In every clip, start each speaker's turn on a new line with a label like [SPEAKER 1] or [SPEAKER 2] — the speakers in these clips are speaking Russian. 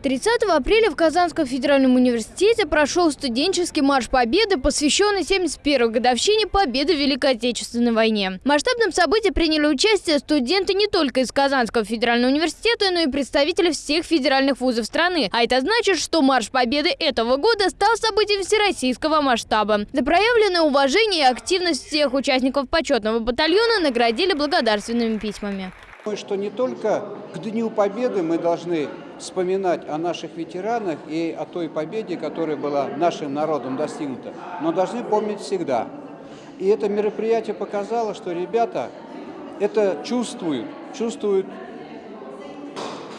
[SPEAKER 1] 30 апреля в Казанском федеральном университете прошел студенческий марш Победы, посвященный 71-й годовщине Победы в Великой Отечественной войне. В масштабном событии приняли участие студенты не только из Казанского федерального университета, но и представители всех федеральных вузов страны. А это значит, что марш Победы этого года стал событием всероссийского масштаба. За проявленное уважение и активность всех участников почетного батальона наградили благодарственными письмами.
[SPEAKER 2] Что не только к Дню Победы мы должны вспоминать о наших ветеранах и о той победе, которая была нашим народом достигнута, но должны помнить всегда. И это мероприятие показало, что ребята это чувствуют, чувствуют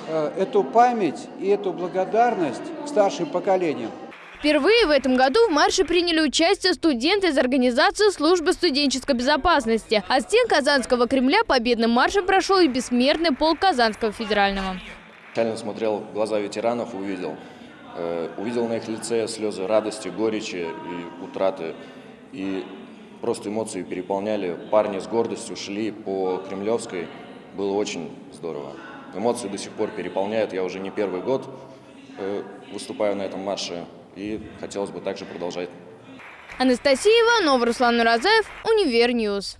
[SPEAKER 2] э, эту память и эту благодарность старшим поколениям.
[SPEAKER 1] Впервые в этом году в марше приняли участие студенты из организации службы студенческой безопасности. А стен Казанского Кремля победным маршем прошел и бессмертный полк Казанского федерального.
[SPEAKER 3] Реально смотрел в глаза ветеранов, увидел. Э, увидел на их лице слезы радости, горечи и утраты. И просто эмоции переполняли. Парни с гордостью шли по Кремлевской. Было очень здорово. Эмоции до сих пор переполняют. Я уже не первый год э, выступаю на этом марше и хотелось бы также продолжать.
[SPEAKER 1] Анастасия Иванова, Руслан Уразаев, Univer News.